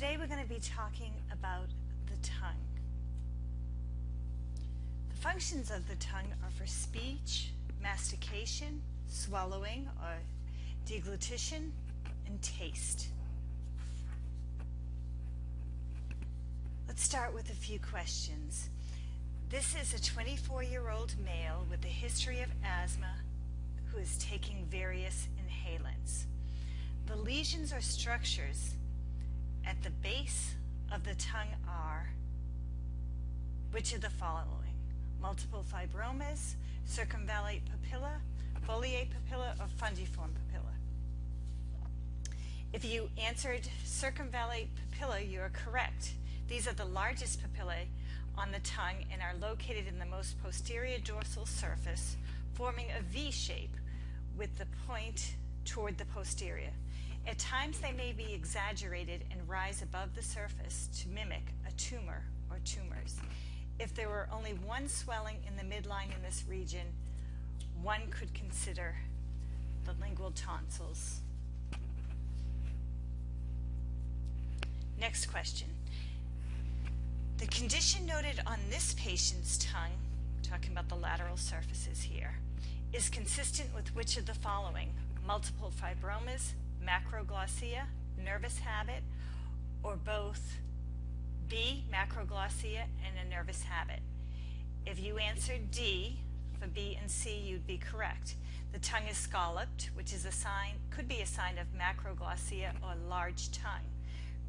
Today we're going to be talking about the tongue. The functions of the tongue are for speech, mastication, swallowing or deglutition, and taste. Let's start with a few questions. This is a 24 year old male with a history of asthma who is taking various inhalants. The lesions or structures at the base of the tongue are which of the following? Multiple fibromas, circumvallate papilla, foliate papilla, or fungiform papilla? If you answered circumvallate papilla, you are correct. These are the largest papillae on the tongue and are located in the most posterior dorsal surface, forming a V shape with the point toward the posterior. At times they may be exaggerated and rise above the surface to mimic a tumor or tumors. If there were only one swelling in the midline in this region, one could consider the lingual tonsils. Next question. The condition noted on this patient's tongue, talking about the lateral surfaces here, is consistent with which of the following? Multiple fibromas, macroglossia, nervous habit, or both B, macroglossia, and a nervous habit. If you answered D for B and C, you'd be correct. The tongue is scalloped, which is a sign, could be a sign of macroglossia or large tongue.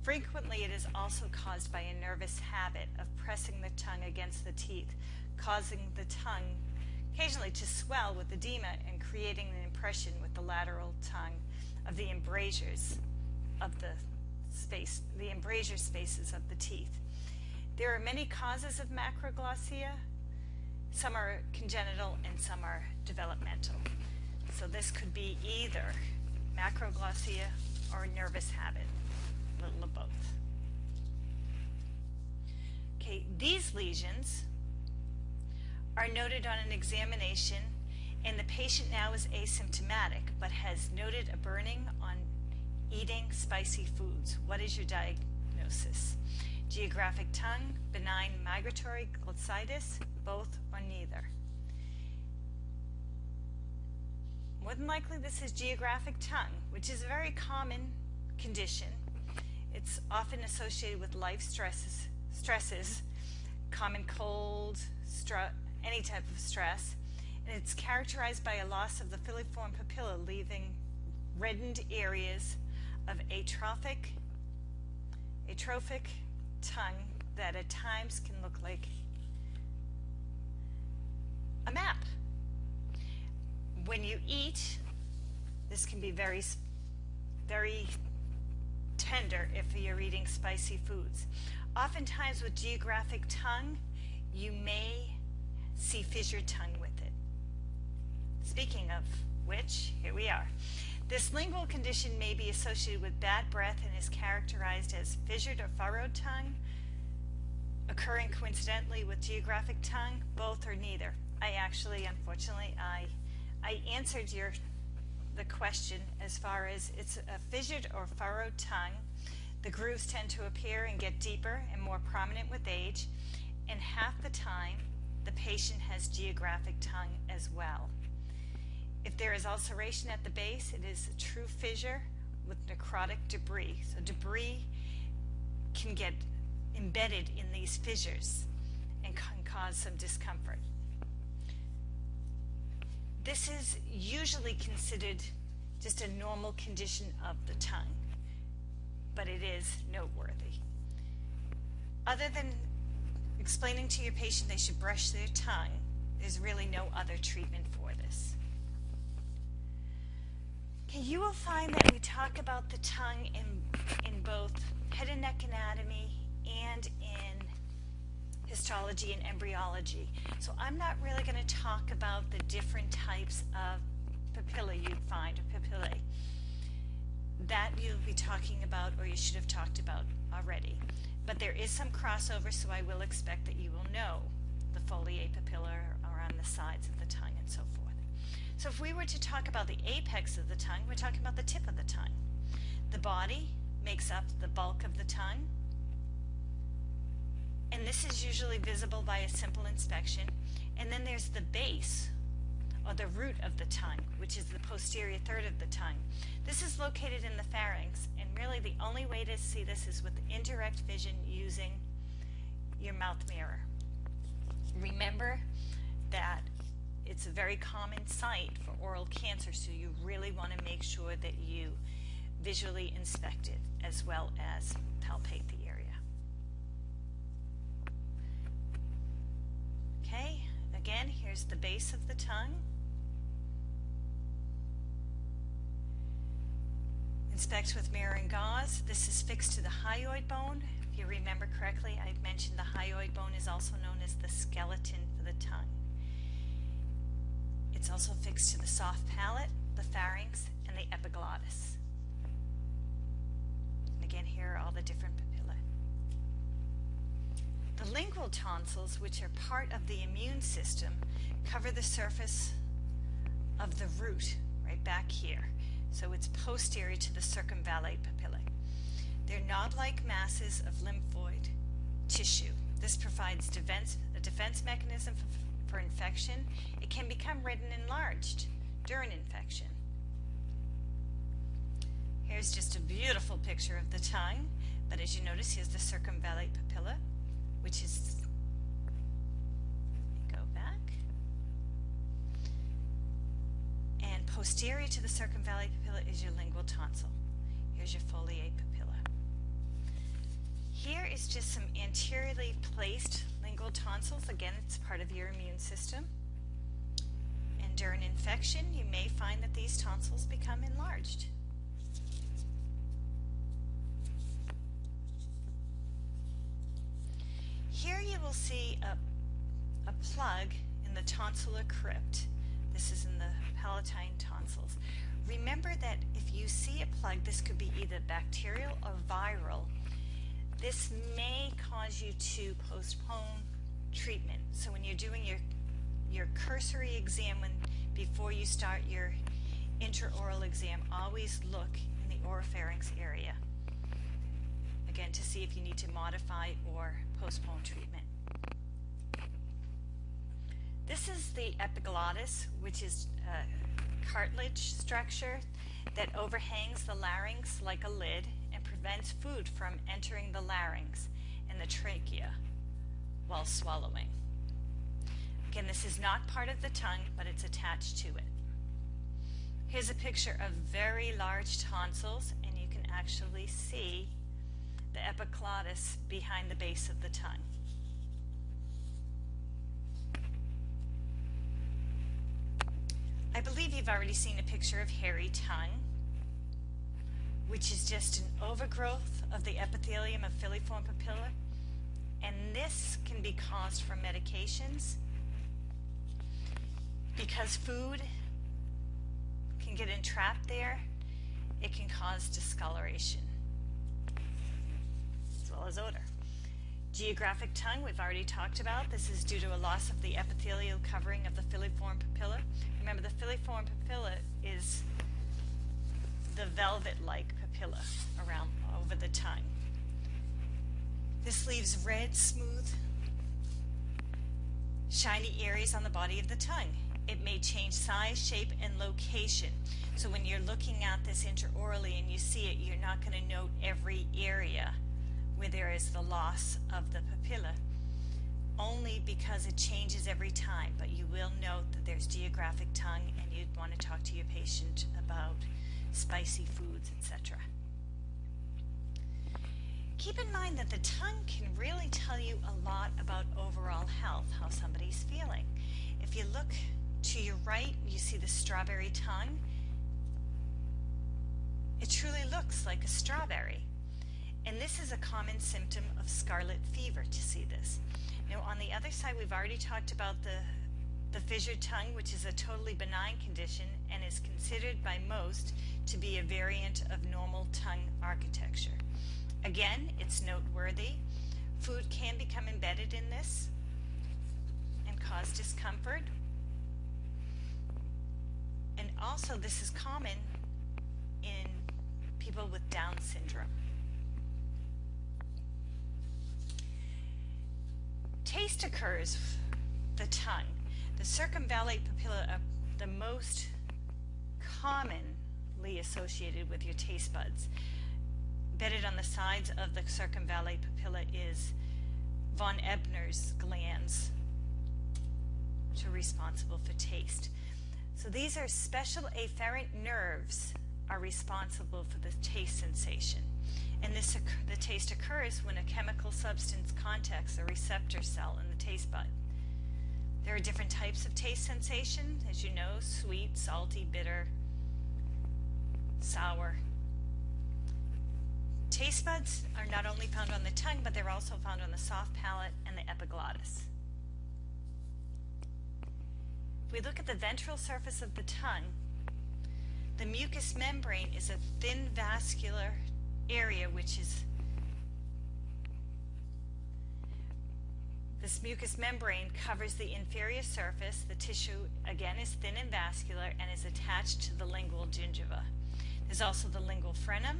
Frequently, it is also caused by a nervous habit of pressing the tongue against the teeth, causing the tongue occasionally to swell with edema and creating an impression with the lateral tongue of the embrasures of the space, the embrasure spaces of the teeth. There are many causes of macroglossia. Some are congenital and some are developmental. So this could be either macroglossia or nervous habit, a little of both. Okay, these lesions are noted on an examination and the patient now is asymptomatic but has noted a burning on eating spicy foods. What is your diagnosis? Geographic tongue, benign migratory glossitis, both or neither? More than likely this is geographic tongue, which is a very common condition. It's often associated with life stresses, stresses common cold, any type of stress, and it's characterized by a loss of the filiform papilla, leaving reddened areas of atrophic, atrophic tongue that at times can look like a map. When you eat, this can be very, very tender if you're eating spicy foods. Oftentimes with geographic tongue, you may see fissured tongue. Speaking of which, here we are. This lingual condition may be associated with bad breath and is characterized as fissured or furrowed tongue, occurring coincidentally with geographic tongue, both or neither. I actually, unfortunately, I, I answered your the question as far as it's a fissured or furrowed tongue. The grooves tend to appear and get deeper and more prominent with age, and half the time the patient has geographic tongue as well. If there is ulceration at the base, it is a true fissure with necrotic debris. So debris can get embedded in these fissures and can cause some discomfort. This is usually considered just a normal condition of the tongue, but it is noteworthy. Other than explaining to your patient they should brush their tongue, there's really no other treatment for this. You will find that we talk about the tongue in, in both head and neck anatomy and in histology and embryology. So I'm not really going to talk about the different types of papillae you'd find, or papillae. That you'll be talking about or you should have talked about already. But there is some crossover, so I will expect that you will know the foliate papilla around the sides of the tongue and so forth. So if we were to talk about the apex of the tongue, we're talking about the tip of the tongue. The body makes up the bulk of the tongue. And this is usually visible by a simple inspection. And then there's the base, or the root of the tongue, which is the posterior third of the tongue. This is located in the pharynx, and really the only way to see this is with indirect vision using your mouth mirror. Remember that it's a very common site for oral cancer, so you really want to make sure that you visually inspect it as well as palpate the area. Okay, again, here's the base of the tongue. Inspect with mirror and gauze. This is fixed to the hyoid bone. If you remember correctly, I've mentioned the hyoid bone is also known as the skeleton for the tongue. It's also fixed to the soft palate, the pharynx, and the epiglottis. And again, here are all the different papillae. The lingual tonsils, which are part of the immune system, cover the surface of the root right back here. So it's posterior to the circumvallate papillae. They're knot-like masses of lymphoid tissue. This provides defense, a defense mechanism for for infection, it can become red and enlarged during infection. Here's just a beautiful picture of the tongue, but as you notice, here's the circumvallate papilla, which is, go back, and posterior to the circumvallate papilla is your lingual tonsil. Here's your foliate papilla. Is just some anteriorly placed lingual tonsils. Again, it's part of your immune system. And during infection, you may find that these tonsils become enlarged. Here you will see a, a plug in the tonsillar crypt. This is in the palatine tonsils. Remember that if you see a plug, this could be either bacterial or viral. This may cause you to postpone treatment. So when you're doing your your cursory exam when, before you start your intraoral exam, always look in the oropharynx area. Again, to see if you need to modify or postpone treatment. This is the epiglottis, which is a cartilage structure that overhangs the larynx like a lid prevents food from entering the larynx and the trachea while swallowing. Again, this is not part of the tongue, but it's attached to it. Here's a picture of very large tonsils, and you can actually see the epiglottis behind the base of the tongue. I believe you've already seen a picture of hairy tongue, which is just an overgrowth of the epithelium of filiform papilla and this can be caused from medications because food can get entrapped there. It can cause discoloration as well as odor. Geographic tongue, we've already talked about. This is due to a loss of the epithelial covering of the filiform papilla. Remember, the filiform papilla is the velvet-like papilla around over the tongue. This leaves red, smooth, shiny areas on the body of the tongue. It may change size, shape, and location. So when you're looking at this intraorally and you see it, you're not going to note every area where there is the loss of the papilla, only because it changes every time. But you will note that there's geographic tongue and you'd want to talk to your patient about spicy foods, etc. Keep in mind that the tongue can really tell you a lot about overall health, how somebody's feeling. If you look to your right, you see the strawberry tongue. It truly looks like a strawberry. And this is a common symptom of scarlet fever to see this. Now on the other side, we've already talked about the, the fissured tongue, which is a totally benign condition and is considered by most to be a variant of normal tongue architecture. Again, it's noteworthy. Food can become embedded in this and cause discomfort. And also this is common in people with Down syndrome. Taste occurs, the tongue the circumvallate papilla are the most commonly associated with your taste buds. Embedded on the sides of the circumvallate papilla is von Ebner's glands, which are responsible for taste. So these are special afferent nerves are responsible for the taste sensation. And this the taste occurs when a chemical substance contacts a receptor cell in the taste bud. There are different types of taste sensation, as you know, sweet, salty, bitter, sour. Taste buds are not only found on the tongue, but they're also found on the soft palate and the epiglottis. If we look at the ventral surface of the tongue, the mucous membrane is a thin vascular area which is This mucous membrane covers the inferior surface. The tissue, again, is thin and vascular and is attached to the lingual gingiva. There's also the lingual frenum.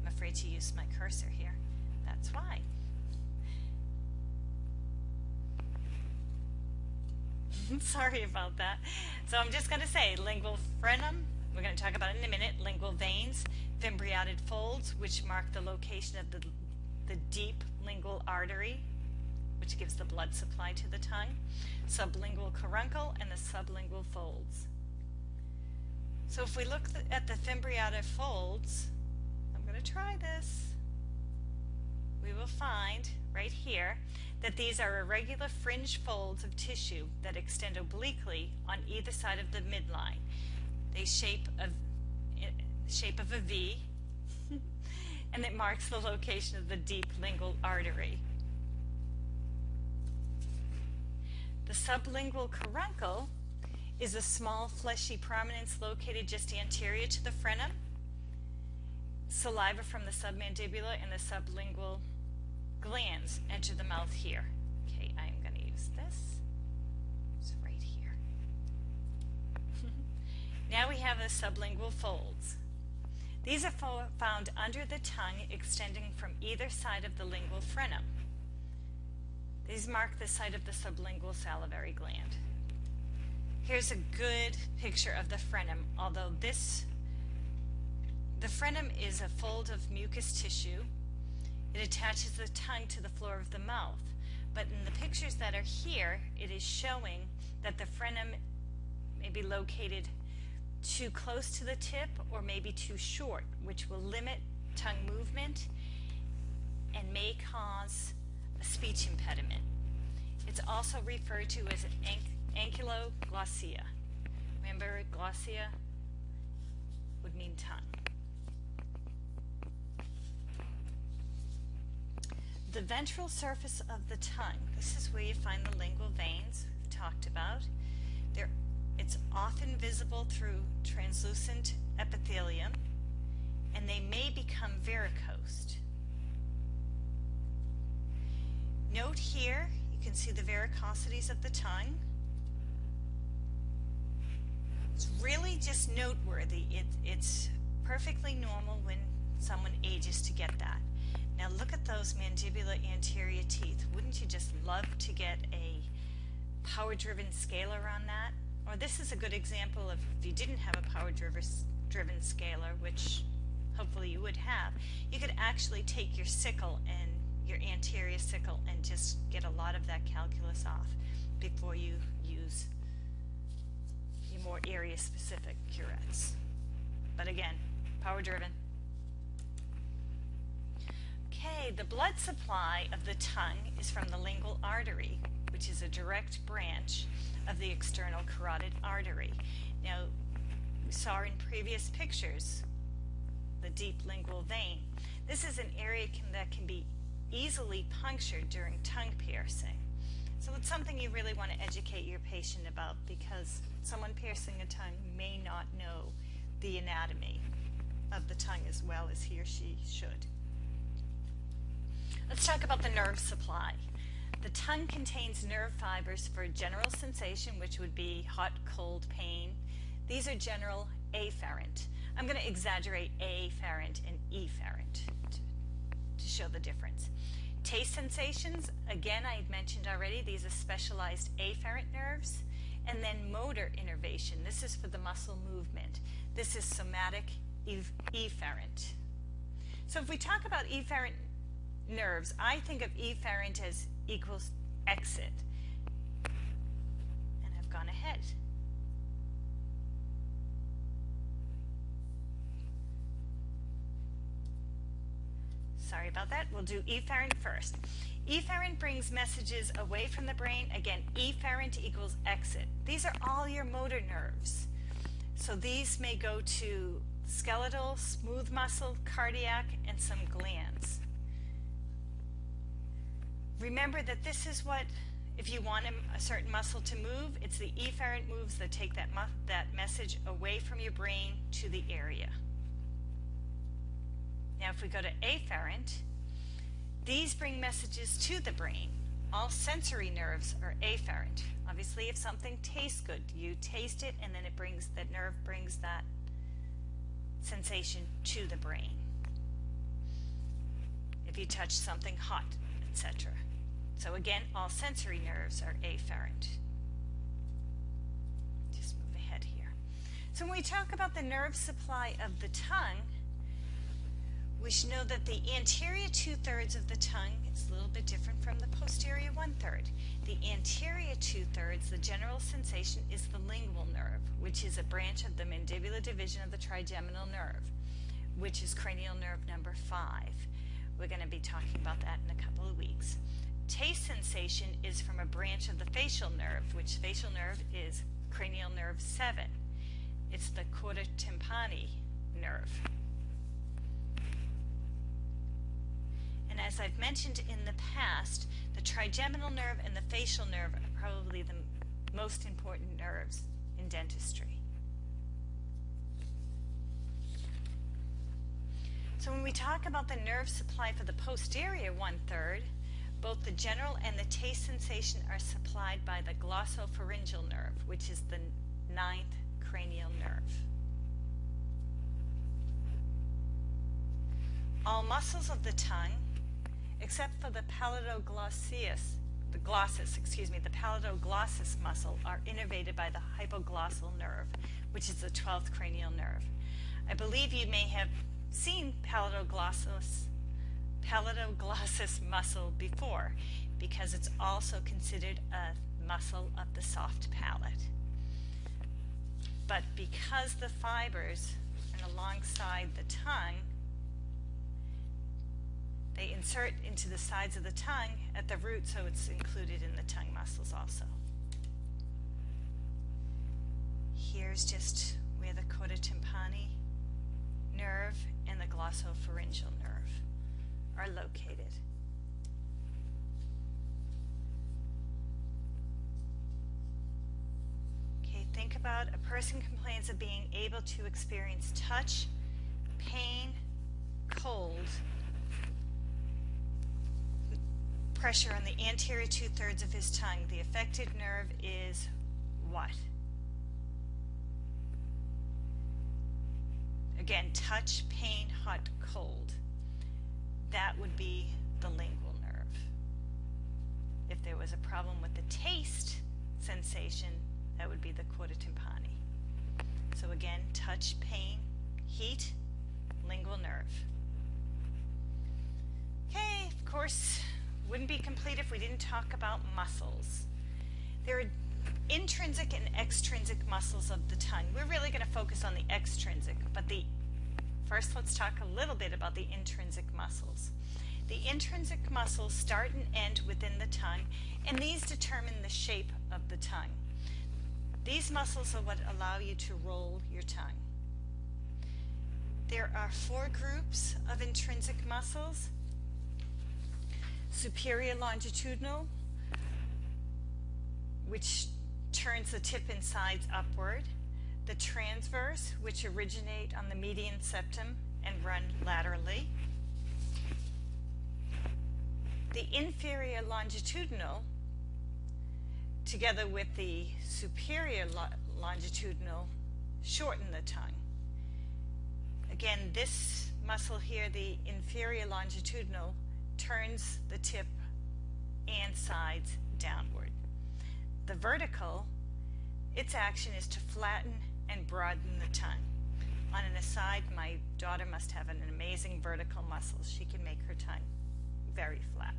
I'm afraid to use my cursor here. That's why. Sorry about that. So I'm just going to say lingual frenum. We're going to talk about it in a minute. Lingual veins, fimbriated folds, which mark the location of the, the deep lingual artery which gives the blood supply to the tongue, sublingual caruncle, and the sublingual folds. So if we look at the fimbriatic folds, I'm going to try this, we will find right here that these are irregular fringe folds of tissue that extend obliquely on either side of the midline. They shape a eh, shape of a V, and it marks the location of the deep lingual artery. The sublingual caruncle is a small fleshy prominence located just anterior to the frenum. Saliva from the submandibular and the sublingual glands enter the mouth here. Okay, I'm going to use this. It's right here. now we have the sublingual folds. These are found under the tongue extending from either side of the lingual frenum. These mark the site of the sublingual salivary gland. Here's a good picture of the frenum, although this, the frenum is a fold of mucous tissue. It attaches the tongue to the floor of the mouth. But in the pictures that are here, it is showing that the frenum may be located too close to the tip or maybe too short, which will limit tongue movement and may cause speech impediment. It's also referred to as an ankyloglossia. Remember, glossia would mean tongue. The ventral surface of the tongue, this is where you find the lingual veins we've talked about. They're, it's often visible through translucent epithelium, and they may become varicosed. Here, you can see the varicosities of the tongue. It's really just noteworthy. It, it's perfectly normal when someone ages to get that. Now look at those mandibular anterior teeth. Wouldn't you just love to get a power-driven scaler on that? Or this is a good example of if you didn't have a power-driven scaler, which hopefully you would have, you could actually take your sickle and your anterior sickle and just get a lot of that calculus off before you use your more area specific curettes. But again, power driven. Okay, the blood supply of the tongue is from the lingual artery, which is a direct branch of the external carotid artery. Now, we saw in previous pictures the deep lingual vein. This is an area can, that can be easily punctured during tongue piercing. So it's something you really want to educate your patient about because someone piercing a tongue may not know the anatomy of the tongue as well as he or she should. Let's talk about the nerve supply. The tongue contains nerve fibers for general sensation, which would be hot, cold, pain. These are general afferent. I'm going to exaggerate afferent and efferent to show the difference. Taste sensations, again, I had mentioned already, these are specialized afferent nerves. And then motor innervation, this is for the muscle movement. This is somatic efferent. So if we talk about efferent nerves, I think of efferent as equals exit. And I've gone ahead. Sorry about that. We'll do efferent first. Efferent brings messages away from the brain. Again, efferent equals exit. These are all your motor nerves. So these may go to skeletal, smooth muscle, cardiac, and some glands. Remember that this is what, if you want a, certain muscle to move, it's the efferent moves that take that, that message away from your brain to the area. Now if we go to afferent, these bring messages to the brain. All sensory nerves are afferent. Obviously, if something tastes good, you taste it and then it brings, that nerve brings that sensation to the brain. If you touch something hot, etc. So again, all sensory nerves are afferent. Just move ahead here. So when we talk about the nerve supply of the tongue, we should know that the anterior two-thirds of the tongue is a little bit different from the posterior one-third. The anterior two-thirds, the general sensation, is the lingual nerve, which is a branch of the mandibular division of the trigeminal nerve, which is cranial nerve number five. We're going to be talking about that in a couple of weeks. Taste sensation is from a branch of the facial nerve, which facial nerve is cranial nerve 7. It's the chorda tympani nerve. As I've mentioned in the past, the trigeminal nerve and the facial nerve are probably the most important nerves in dentistry. So when we talk about the nerve supply for the posterior one-third, both the general and the taste sensation are supplied by the glossopharyngeal nerve, which is the ninth cranial nerve. All muscles of the tongue except for the palatoglossus, the glossus, excuse me, the palatoglossus muscle are innervated by the hypoglossal nerve, which is the 12th cranial nerve. I believe you may have seen palatoglossus, palatoglossus muscle before because it's also considered a muscle of the soft palate. But because the fibers and alongside the tongue they insert into the sides of the tongue at the root so it's included in the tongue muscles also. Here's just where the chorda tympani nerve and the glossopharyngeal nerve are located. Okay, think about a person complains of being able to experience touch, pain, cold, pressure on the anterior two-thirds of his tongue. The affected nerve is what? Again, touch, pain, hot, cold. That would be the lingual nerve. If there was a problem with the taste sensation, that would be the chorda tympani. So again, touch, pain, heat, lingual nerve. Okay, of course, wouldn't be complete if we didn't talk about muscles. There are intrinsic and extrinsic muscles of the tongue. We're really going to focus on the extrinsic, but the first let's talk a little bit about the intrinsic muscles. The intrinsic muscles start and end within the tongue, and these determine the shape of the tongue. These muscles are what allow you to roll your tongue. There are four groups of intrinsic muscles superior longitudinal, which turns the tip and sides upward, the transverse, which originate on the median septum and run laterally, the inferior longitudinal, together with the superior lo longitudinal, shorten the tongue. Again, this muscle here, the inferior longitudinal, turns the tip and sides downward. The vertical, its action is to flatten and broaden the tongue. On an aside, my daughter must have an amazing vertical muscle. She can make her tongue very flat.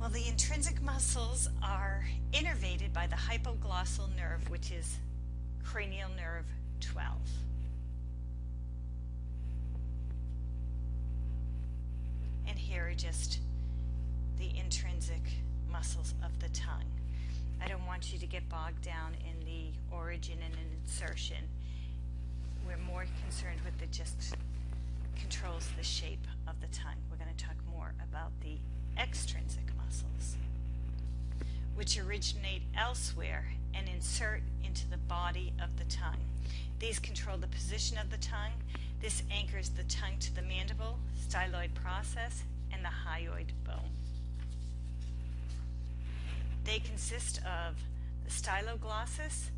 Well, the intrinsic muscles are innervated by the hypoglossal nerve, which is cranial nerve 12. Just the intrinsic muscles of the tongue. I don't want you to get bogged down in the origin and an insertion. We're more concerned with the just controls the shape of the tongue. We're going to talk more about the extrinsic muscles, which originate elsewhere and insert into the body of the tongue. These control the position of the tongue. This anchors the tongue to the mandible, styloid process, and the hyoid bone. They consist of the styloglossus,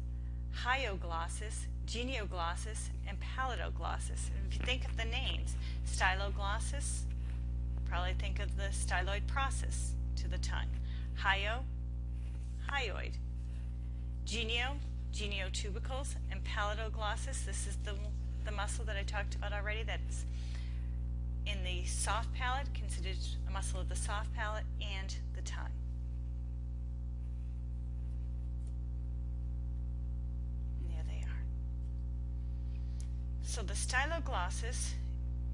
hyoglossus, genioglossus, and palatoglossus. And if you think of the names, styloglossus, probably think of the styloid process to the tongue. Hyo, hyoid. Genio, geniotubercles, and palatoglossus. This is the, the muscle that I talked about already that's the soft palate, considered a muscle of the soft palate and the tongue. And there they are. So the styloglossus,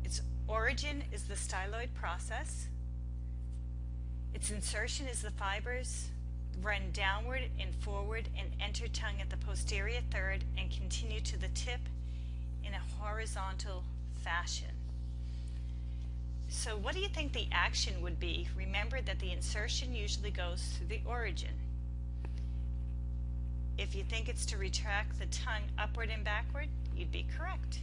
its origin is the styloid process. Its insertion is the fibers run downward and forward and enter tongue at the posterior third and continue to the tip in a horizontal fashion. So what do you think the action would be? Remember that the insertion usually goes through the origin. If you think it's to retract the tongue upward and backward, you'd be correct.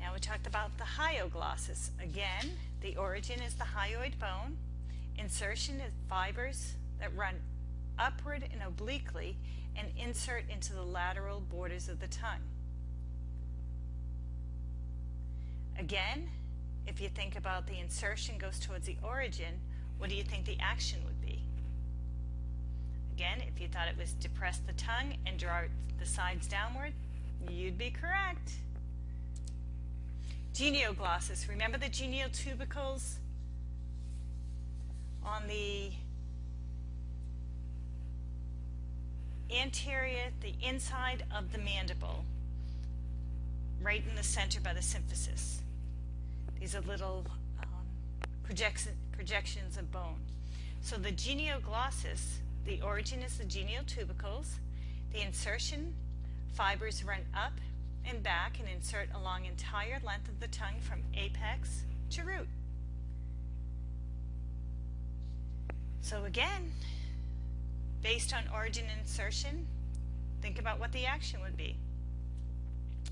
Now we talked about the hyoglossus. Again, the origin is the hyoid bone. Insertion is fibers that run upward and obliquely and insert into the lateral borders of the tongue. Again, if you think about the insertion goes towards the origin, what do you think the action would be? Again, if you thought it was depress the tongue and draw the sides downward, you'd be correct. Genioglossus, remember the geniotubercles on the anterior, the inside of the mandible, right in the center by the symphysis. These are little um, projection, projections of bone. So the genioglossus, the origin is the genial tubercles. The insertion fibers run up and back and insert along entire length of the tongue from apex to root. So again, based on origin insertion, think about what the action would be.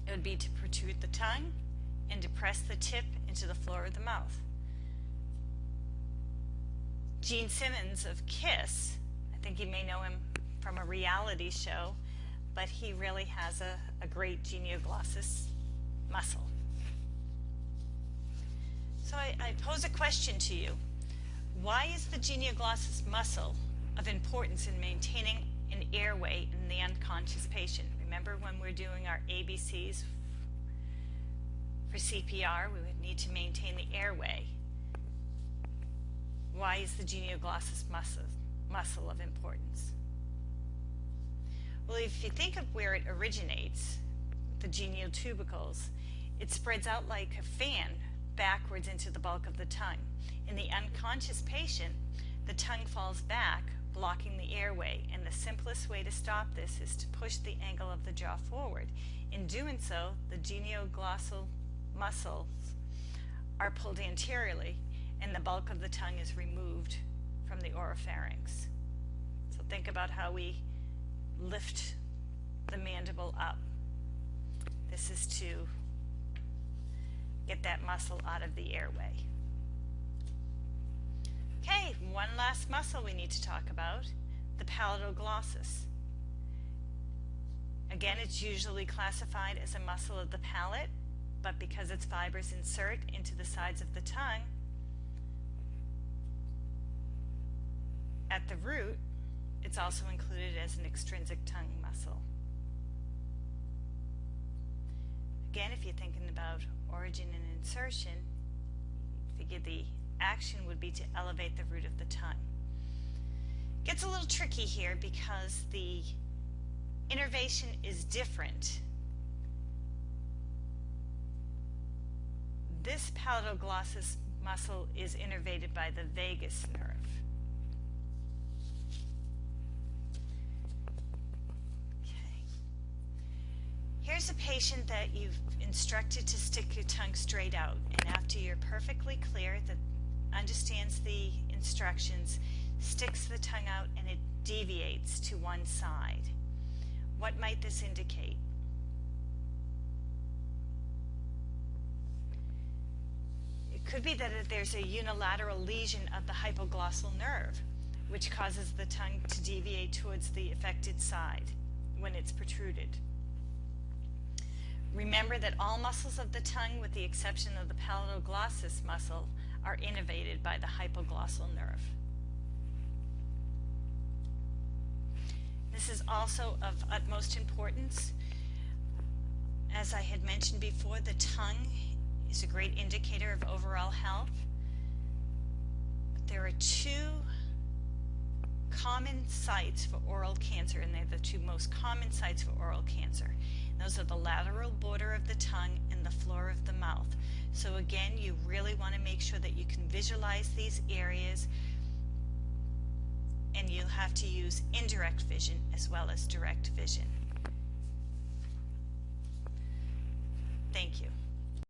It would be to protrude the tongue and depress the tip into the floor of the mouth. Gene Simmons of KISS, I think you may know him from a reality show, but he really has a, a great genioglossus muscle. So I, I pose a question to you. Why is the genioglossus muscle of importance in maintaining an airway in the unconscious patient? Remember when we're doing our ABCs for CPR, we would need to maintain the airway. Why is the genioglossus muscle, muscle of importance? Well, if you think of where it originates, the genial tubercles, it spreads out like a fan backwards into the bulk of the tongue. In the unconscious patient, the tongue falls back, blocking the airway, and the simplest way to stop this is to push the angle of the jaw forward. In doing so, the genioglossal muscles are pulled anteriorly, and the bulk of the tongue is removed from the oropharynx. So think about how we lift the mandible up. This is to get that muscle out of the airway. Okay, one last muscle we need to talk about, the palatoglossus. Again, it's usually classified as a muscle of the palate, but because its fibers insert into the sides of the tongue, at the root, it's also included as an extrinsic tongue muscle. Again, if you're thinking about origin and insertion, figure the action would be to elevate the root of the tongue. Gets a little tricky here because the innervation is different. This palatal-glossus muscle is innervated by the vagus nerve. Okay. Here's a patient that you've instructed to stick your tongue straight out, and after you're perfectly clear that understands the instructions, sticks the tongue out and it deviates to one side. What might this indicate? Could be that there's a unilateral lesion of the hypoglossal nerve, which causes the tongue to deviate towards the affected side when it's protruded. Remember that all muscles of the tongue, with the exception of the palatal-glossus muscle, are innervated by the hypoglossal nerve. This is also of utmost importance. As I had mentioned before, the tongue is a great indicator of overall health. But there are two common sites for oral cancer, and they're the two most common sites for oral cancer. Those are the lateral border of the tongue and the floor of the mouth. So again, you really want to make sure that you can visualize these areas and you'll have to use indirect vision as well as direct vision. Thank you.